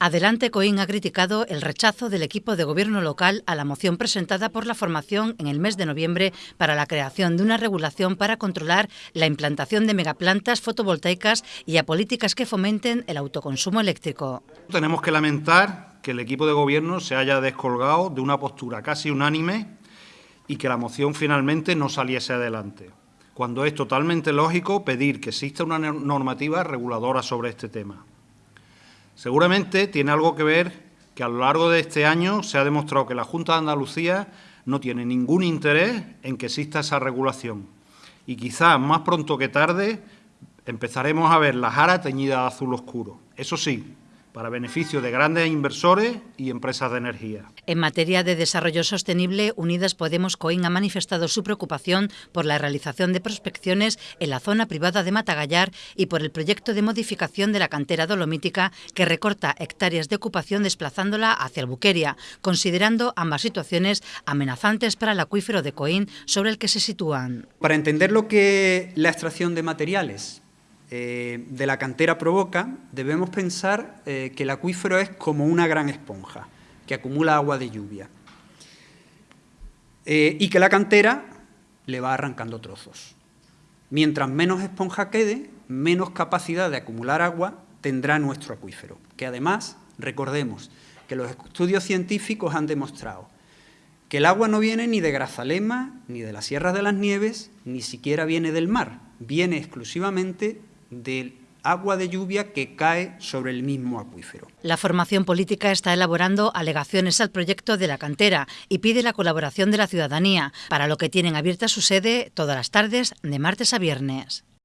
Adelante Coín ha criticado el rechazo del equipo de gobierno local a la moción presentada por la formación en el mes de noviembre para la creación de una regulación para controlar la implantación de megaplantas fotovoltaicas y a políticas que fomenten el autoconsumo eléctrico. Tenemos que lamentar que el equipo de gobierno se haya descolgado de una postura casi unánime y que la moción finalmente no saliese adelante, cuando es totalmente lógico pedir que exista una normativa reguladora sobre este tema. Seguramente tiene algo que ver que a lo largo de este año se ha demostrado que la Junta de Andalucía no tiene ningún interés en que exista esa regulación. Y quizás más pronto que tarde empezaremos a ver la jara teñida de azul oscuro. Eso sí, para beneficio de grandes inversores y empresas de energía. En materia de desarrollo sostenible, Unidas Podemos Coín ha manifestado su preocupación por la realización de prospecciones en la zona privada de Matagallar y por el proyecto de modificación de la cantera dolomítica que recorta hectáreas de ocupación desplazándola hacia Albuqueria, considerando ambas situaciones amenazantes para el acuífero de Coín sobre el que se sitúan. Para entender lo que la extracción de materiales eh, de la cantera provoca, debemos pensar eh, que el acuífero es como una gran esponja que acumula agua de lluvia eh, y que la cantera le va arrancando trozos. Mientras menos esponja quede, menos capacidad de acumular agua tendrá nuestro acuífero, que además, recordemos, que los estudios científicos han demostrado que el agua no viene ni de Grazalema, ni de las Sierras de las Nieves, ni siquiera viene del mar, viene exclusivamente del agua de lluvia que cae sobre el mismo acuífero. La formación política está elaborando alegaciones al proyecto de la cantera y pide la colaboración de la ciudadanía, para lo que tienen abierta su sede todas las tardes de martes a viernes.